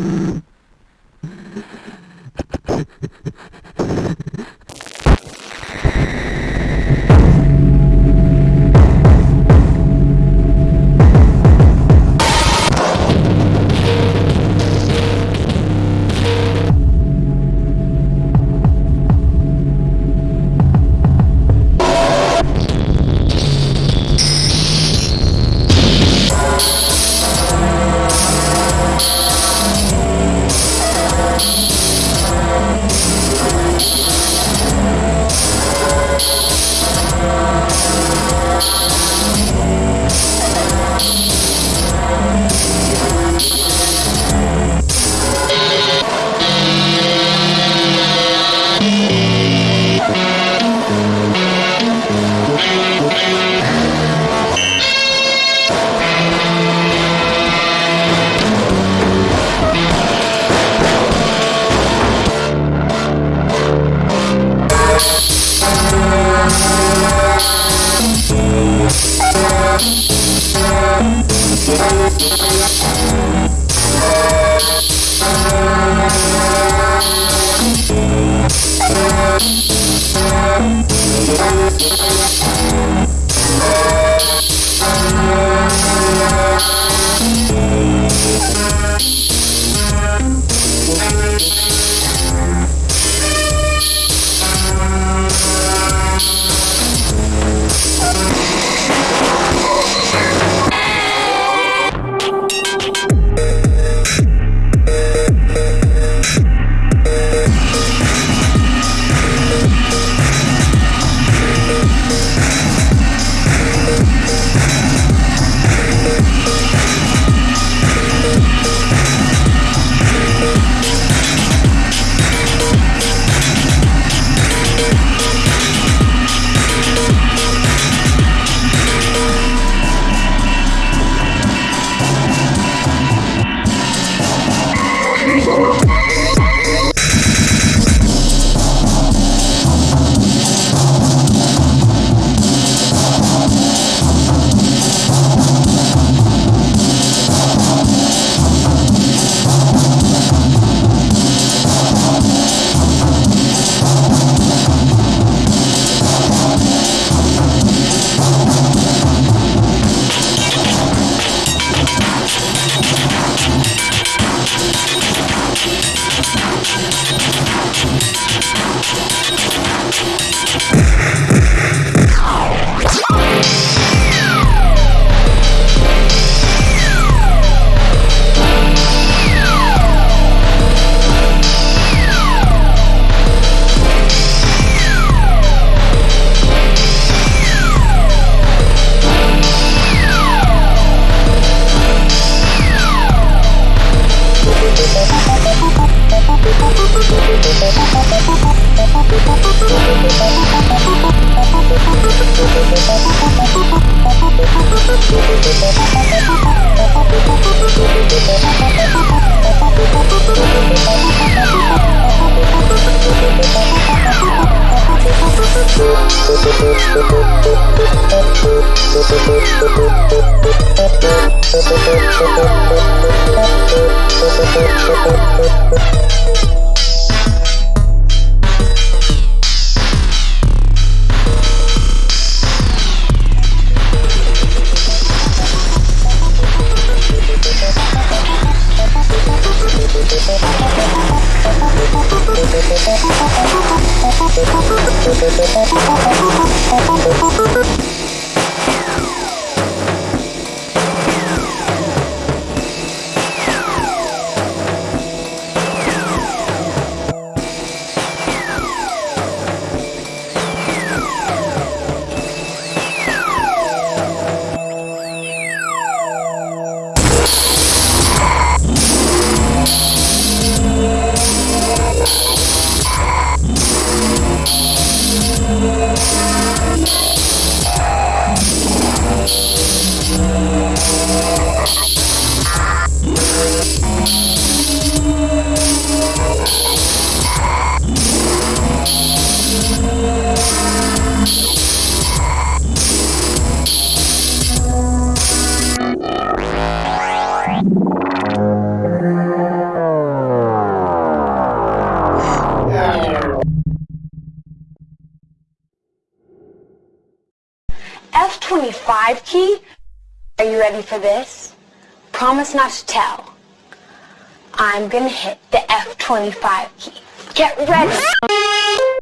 Mm-hmm. Thank you. F25 for this? Promise not to tell. I'm gonna hit the F25 key. Get ready!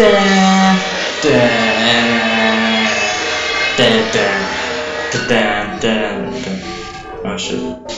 Oh shit.